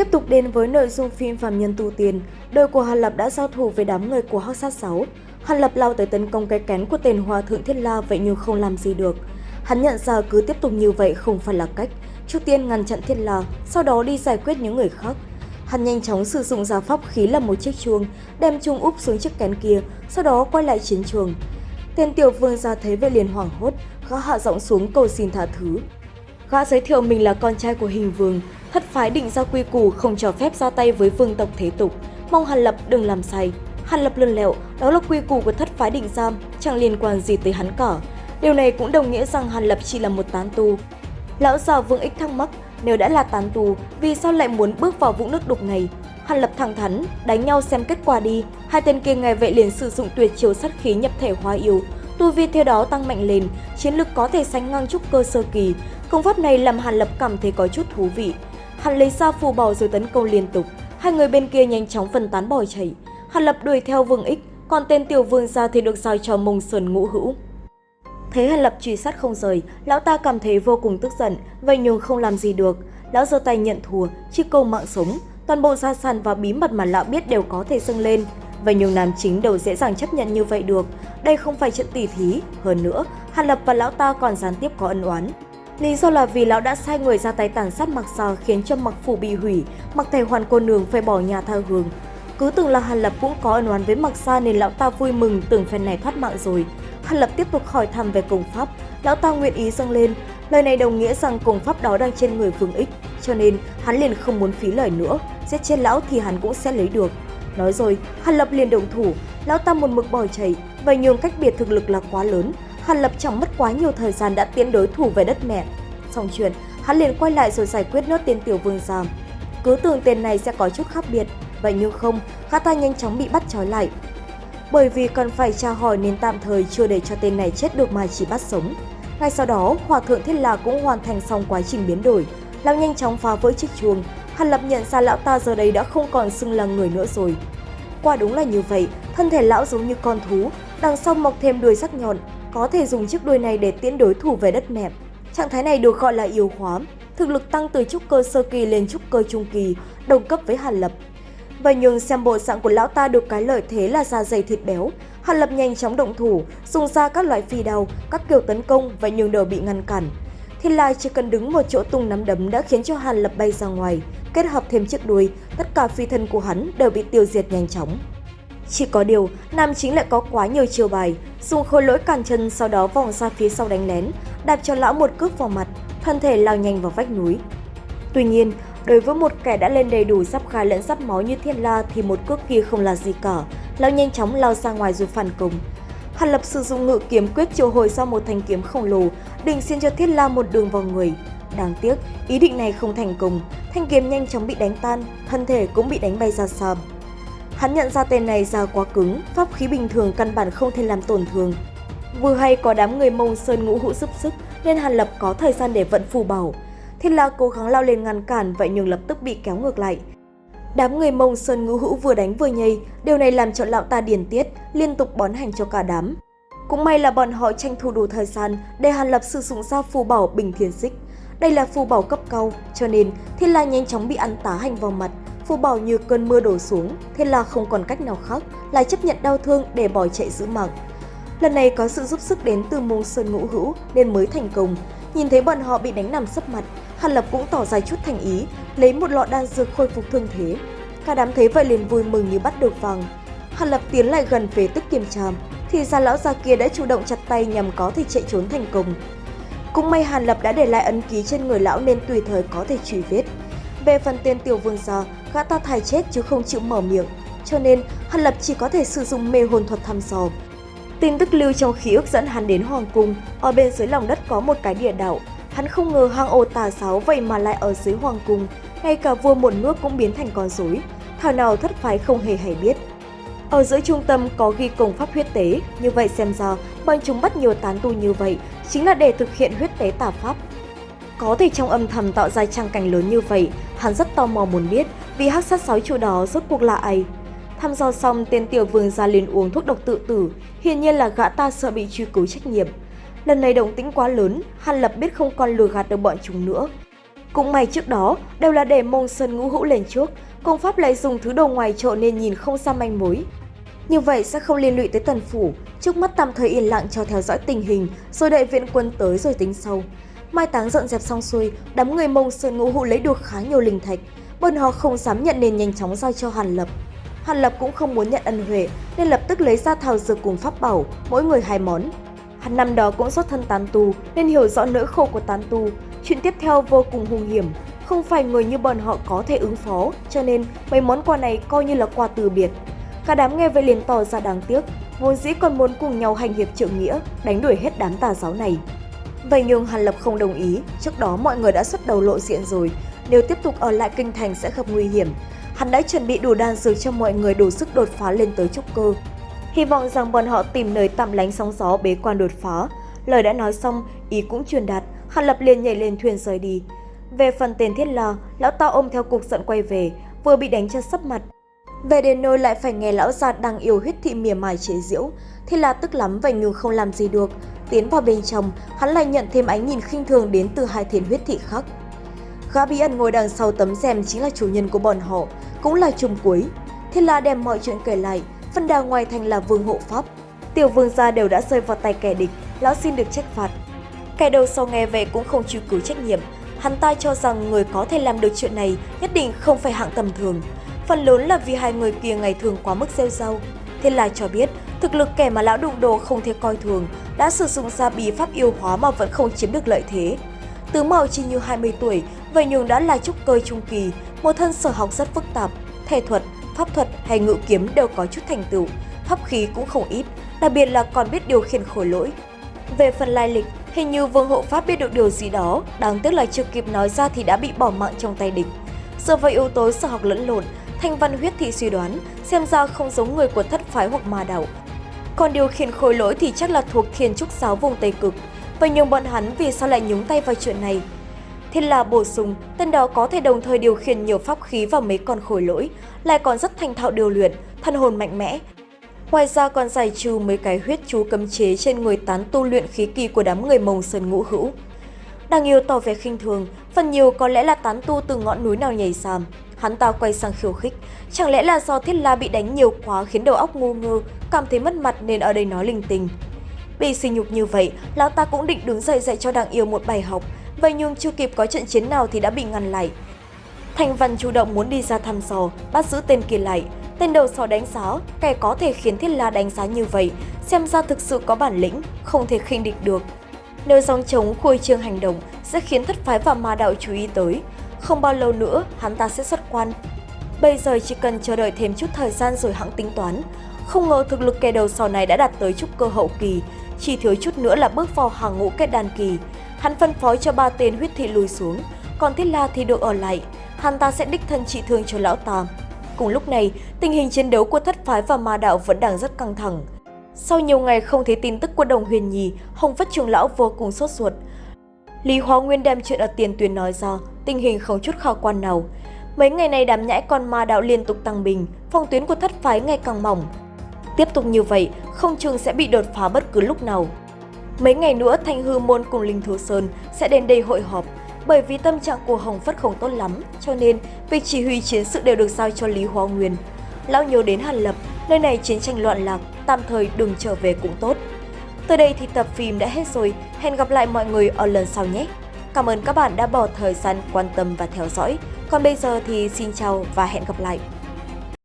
Tiếp tục đến với nội dung phim Phạm Nhân Tu Tiền, đội của Hàn Lập đã giao thủ với đám người của Hắc Sát 6. Hàn Lập lao tới tấn công cái kén của tên Hòa Thượng Thiết La vậy nhưng không làm gì được. Hắn nhận ra cứ tiếp tục như vậy không phải là cách. Trước tiên ngăn chặn Thiết La, sau đó đi giải quyết những người khác. Hắn nhanh chóng sử dụng giả pháp khí là một chiếc chuông, đem chuông úp xuống chiếc kén kia, sau đó quay lại chiến trường. Tên tiểu vương ra thấy vậy liền hoảng hốt, gã hạ giọng xuống cầu xin tha thứ. Gã giới thiệu mình là con trai của hình vương, thất phái định ra quy củ không cho phép ra tay với vương tộc thế tục, mong Hàn Lập đừng làm sai. Hàn Lập lươn lẹo, đó là quy củ của thất phái định giam, chẳng liên quan gì tới hắn cả. Điều này cũng đồng nghĩa rằng Hàn Lập chỉ là một tán tu. Lão già Vương Ích thắc mắc, nếu đã là tán tu, vì sao lại muốn bước vào vũng nước đục này? Hàn Lập thẳng thắn, đánh nhau xem kết quả đi. Hai tên kia ngày vậy liền sử dụng tuyệt chiêu sát khí nhập thể hóa yêu. Tu vi theo đó tăng mạnh lên, chiến lực có thể sánh ngang trúc cơ sơ kỳ. Công pháp này làm Hàn Lập cảm thấy có chút thú vị. Hắn lấy ra phù bò rồi tấn công liên tục. Hai người bên kia nhanh chóng phân tán bỏ chạy. Hàn Lập đuổi theo Vương Ích, còn tên tiểu vương gia thì được giao cho Mông Sơn Ngũ Hữu. Thấy Hàn Lập truy sát không rời, lão ta cảm thấy vô cùng tức giận, vậy nhưng không làm gì được. Lão giơ tay nhận thua, chỉ câu mạng sống, toàn bộ gia sản và bí mật mà lão biết đều có thể dâng lên. Vậy nhưng nam chính đâu dễ dàng chấp nhận như vậy được, đây không phải trận tỷ thí. Hơn nữa, Hàn Lập và lão ta còn gián tiếp có ân oán. Lý do là vì lão đã sai người ra tay tàn sát mặc Sa khiến cho mặc phủ bị hủy, mặc thầy hoàn cô nương phải bỏ nhà tha hương. Cứ tưởng là Hàn Lập cũng có ân oán với mặc Sa nên lão ta vui mừng tưởng phen này thoát mạng rồi. Hàn Lập tiếp tục hỏi thăm về công pháp, lão ta nguyện ý dâng lên. Lời này đồng nghĩa rằng công pháp đó đang trên người Vương Ích, cho nên hắn liền không muốn phí lời nữa, giết chết lão thì hắn cũng sẽ lấy được. Nói rồi, Hàn Lập liền động thủ, lão ta một mực bỏ chạy, và nhường cách biệt thực lực là quá lớn, Hàn Lập chẳng mất quá nhiều thời gian đã tiến đối thủ về đất mẹ. Xong chuyện, hắn liền quay lại rồi giải quyết nốt tên tiểu vương giam. Cứ tưởng tên này sẽ có chút khác biệt, vậy nhưng không, gã ta nhanh chóng bị bắt trói lại. Bởi vì cần phải tra hỏi nên tạm thời chưa để cho tên này chết được mà chỉ bắt sống. Ngay sau đó, Hòa Thượng Thiết La cũng hoàn thành xong quá trình biến đổi. Lão nhanh chóng phá vỡ chiếc chuông, Hàn Lập nhận ra lão ta giờ đây đã không còn xưng là người nữa rồi. Quả đúng là như vậy, thân thể lão giống như con thú, đằng sau mọc thêm đuôi sắc nhọn, có thể dùng chiếc đuôi này để tiễn đối thủ về đất mẹp. Trạng thái này được gọi là yếu hóa, thực lực tăng từ trúc cơ sơ kỳ lên trúc cơ trung kỳ, đồng cấp với Hàn Lập. Vậy nhưng xem bộ dạng của lão ta được cái lợi thế là da dày thịt béo, Hàn Lập nhanh chóng động thủ, dùng ra các loại phi đao, các kiểu tấn công và nhưng đều bị ngăn cản. Thiên Lai chỉ cần đứng một chỗ tung nắm đấm đã khiến cho Hàn Lập bay ra ngoài, kết hợp thêm chiếc đuôi, tất cả phi thân của hắn đều bị tiêu diệt nhanh chóng. Chỉ có điều, nam chính lại có quá nhiều chiêu bài, dùng khối lỗi cản chân sau đó vòng ra phía sau đánh lén, đạp cho lão một cước vào mặt, thân thể lao nhanh vào vách núi. Tuy nhiên, đối với một kẻ đã lên đầy đủ giáp khai lẫn giáp máu như Thiên La thì một cước kia không là gì cả, lão nhanh chóng lao ra ngoài dù phản công. Hàn Lập sử dụng ngự kiếm quyết triệu hồi ra một thanh kiếm khổng lồ, định xin cho Thiên La một đường vào người. Đáng tiếc, ý định này không thành công, thanh kiếm nhanh chóng bị đánh tan, thân thể cũng bị đánh bay ra xa. Hắn nhận ra tên này ra quá cứng, pháp khí bình thường căn bản không thể làm tổn thương. Vừa hay có đám người mông sơn ngũ hữu giúp sức nên Hàn Lập có thời gian để vận phù bảo. Thiên La cố gắng lao lên ngăn cản vậy nhưng lập tức bị kéo ngược lại. Đám người mông sơn ngũ hữu vừa đánh vừa nhây, điều này làm cho lão ta điền tiết, liên tục bón hành cho cả đám. Cũng may là bọn họ tranh thủ đủ thời gian để Hàn Lập sử dụng ra phù bảo bình thiên xích. Đây là phù bảo cấp cao, cho nên Thiên La nhanh chóng bị ăn tá hành vào mặt, phù bảo như cơn mưa đổ xuống, thế là không còn cách nào khác, lại chấp nhận đau thương để bỏ chạy giữ mạng. Lần này có sự giúp sức đến từ mông sơn ngũ hữu nên mới thành công. Nhìn thấy bọn họ bị đánh nằm sấp mặt, Hàn Lập cũng tỏ ra chút thành ý, lấy một lọ đan dược khôi phục thương thế. Cả đám thấy vậy liền vui mừng như bắt được vàng. Hàn Lập tiến lại gần phế tức kiểm tra, thì ra lão già kia đã chủ động chặt tay nhằm có thể chạy trốn thành công. Cũng may Hàn Lập đã để lại ấn ký trên người lão nên tùy thời có thể truy vết. Về phần tên tiểu vương gia, gã ta thải chết chứ không chịu mở miệng, cho nên Hàn Lập chỉ có thể sử dụng mê hồn thuật thăm dò. Tin tức lưu trong khí ức dẫn hắn đến Hoàng Cung, ở bên dưới lòng đất có một cái địa đạo. Hắn không ngờ hang ổ tà sáu vậy mà lại ở dưới Hoàng Cung, ngay cả vua một nước cũng biến thành con rối. Thảo nào thất phái không hề hay biết. Ở giữa trung tâm có ghi công pháp huyết tế, như vậy xem ra bọn chúng bắt nhiều tán tu như vậy chính là để thực hiện huyết tế tà pháp. Có thể trong âm thầm tạo ra trang cảnh lớn như vậy, hắn rất tò mò muốn biết vì hắc sát sói chủ đó rốt cuộc là ai. Thăm dò xong, tên tiểu vương ra liền uống thuốc độc tự tử, hiển nhiên là gã ta sợ bị truy cứu trách nhiệm. Lần này động tĩnh quá lớn, Hàn Lập biết không còn lừa gạt được bọn chúng nữa. Cũng may trước đó đều là để mông sơn ngũ hữu lên trước, công pháp lại dùng thứ đồ ngoài trộn nên nhìn không ra manh mối. Như vậy sẽ không liên lụy tới tần phủ, trước mắt tạm thời yên lặng cho theo dõi tình hình, rồi đợi viện quân tới rồi tính sau. Mai táng dọn dẹp xong xuôi, đám người mông sơn ngũ hụ lấy được khá nhiều linh thạch, bọn họ không dám nhận nên nhanh chóng giao cho Hàn Lập. Hàn Lập cũng không muốn nhận ân huệ nên lập tức lấy ra thảo dược cùng pháp bảo, mỗi người hai món. Hắn năm đó cũng xuất thân tán tu nên hiểu rõ nỗi khổ của tán tu. Chuyện tiếp theo vô cùng hung hiểm, không phải người như bọn họ có thể ứng phó, cho nên mấy món quà này coi như là quà từ biệt. Cả đám nghe vậy liền tỏ ra đáng tiếc, vốn dĩ còn muốn cùng nhau hành hiệp trượng nghĩa, đánh đuổi hết đám tà giáo này. Vậy nhưng Hàn Lập không đồng ý, trước đó mọi người đã xuất đầu lộ diện rồi, nếu tiếp tục ở lại kinh thành sẽ gặp nguy hiểm. Hắn đã chuẩn bị đủ đan dược cho mọi người đủ sức đột phá lên tới trúc cơ. Hy vọng rằng bọn họ tìm nơi tạm lánh sóng gió bế quan đột phá. Lời đã nói xong, ý cũng truyền đạt, Hàn Lập liền nhảy lên thuyền rời đi. Về phần tên thiết la, lão ta ôm theo cục giận quay về, vừa bị đánh cho sấp mặt. Về đến nơi lại phải nghe lão già đang yêu huyết thị mỉa mài chế diễu, thì là tức lắm vậy nhưng không làm gì được. Tiến vào bên trong, hắn lại nhận thêm ánh nhìn khinh thường đến từ hai thiên huyết thị khác. Gã bí ẩn ngồi đằng sau tấm rèm chính là chủ nhân của bọn họ, cũng là trùng cuối. Thiên La đem mọi chuyện kể lại, phân đà ngoài thành là vương hộ pháp. Tiểu vương gia đều đã rơi vào tay kẻ địch, lão xin được trách phạt. Kẻ đầu sau nghe về cũng không chịu cứu trách nhiệm, hắn ta cho rằng người có thể làm được chuyện này nhất định không phải hạng tầm thường. Phần lớn là vì hai người kia ngày thường quá mức rêu rao. Thiên La cho biết, thực lực kẻ mà lão đụng đồ không thể coi thường, đã sử dụng ra bí pháp yêu hóa mà vẫn không chiếm được lợi thế. Tứ Mạo chỉ như 20 tuổi, vậy nhưng đã là trúc cơ trung kỳ, một thân sở học rất phức tạp, thể thuật, pháp thuật hay ngự kiếm đều có chút thành tựu, pháp khí cũng không ít, đặc biệt là còn biết điều khiển khối lỗi. Về phần lai lịch, hình như Vương Hộ Pháp biết được điều gì đó, đáng tiếc là chưa kịp nói ra thì đã bị bỏ mạng trong tay địch. Dựa vào yếu tố sở học lẫn lộn, Thanh Văn Huyết Thị suy đoán xem ra không giống người của thất phái hoặc ma đạo. Còn điều khiển khối lỗi thì chắc là thuộc thiên trúc giáo vùng Tây Cực. Vậy nhưng bọn hắn vì sao lại nhúng tay vào chuyện này? Thiên là bổ sung, tên đó có thể đồng thời điều khiển nhiều pháp khí và mấy con khối lỗi, lại còn rất thành thạo điều luyện, thân hồn mạnh mẽ. Ngoài ra còn giải trừ mấy cái huyết chú cấm chế trên người tán tu luyện khí kỳ của đám người mông sơn ngũ hữu. Đang yêu tỏ vẻ khinh thường, phần nhiều có lẽ là tán tu từ ngọn núi nào nhảy sàm. Hắn ta quay sang khiêu khích, chẳng lẽ là do thiết la bị đánh nhiều quá khiến đầu óc ngu ngơ, cảm thấy mất mặt nên ở đây nói linh tinh. Bị sỉ nhục như vậy, lão ta cũng định đứng dậy dạy cho đặng yêu một bài học, vậy nhưng chưa kịp có trận chiến nào thì đã bị ngăn lại. Thành Văn chủ động muốn đi ra thăm dò, bắt giữ tên kia lại. Tên đầu sò đánh giá, kẻ có thể khiến Thiết La đánh giá như vậy, xem ra thực sự có bản lĩnh, không thể khinh địch được. Nếu dòng chống khuôi trương hành động sẽ khiến thất phái và ma đạo chú ý tới. Không bao lâu nữa, hắn ta sẽ xuất quan. Bây giờ chỉ cần chờ đợi thêm chút thời gian rồi hãng tính toán. Không ngờ thực lực kẻ đầu sò này đã đạt tới trúc cơ hậu kỳ, chỉ thiếu chút nữa là bước vào hàng ngũ kết đàn kỳ. Hắn phân phối cho ba tên huyết thị lùi xuống, còn Thiết La thì được ở lại. Hắn ta sẽ đích thân trị thương cho lão tam. Cùng lúc này, tình hình chiến đấu của thất phái và ma đạo vẫn đang rất căng thẳng. Sau nhiều ngày không thấy tin tức của đồng huyền nhì, Hồng Phất Trường lão vô cùng sốt ruột. Lý Hóa Nguyên đem chuyện ở tiền tuyến nói ra, tình hình không chút khả quan nào. Mấy ngày này đám nhãi con ma đạo liên tục tăng bình, phòng tuyến của thất phái ngày càng mỏng. Tiếp tục như vậy, không chừng sẽ bị đột phá bất cứ lúc nào. Mấy ngày nữa Thanh Hư Môn cùng Linh Thú Sơn sẽ đến đây hội họp. Bởi vì tâm trạng của Hồng Phất không tốt lắm, cho nên việc chỉ huy chiến sự đều được giao cho Lý Hóa Nguyên. Lão nhớ đến Hàn Lập, nơi này chiến tranh loạn lạc, tạm thời đừng trở về cũng tốt. Tới đây thì tập phim đã hết rồi, hẹn gặp lại mọi người ở lần sau nhé. Cảm ơn các bạn đã bỏ thời gian quan tâm và theo dõi. Còn bây giờ thì xin chào và hẹn gặp lại.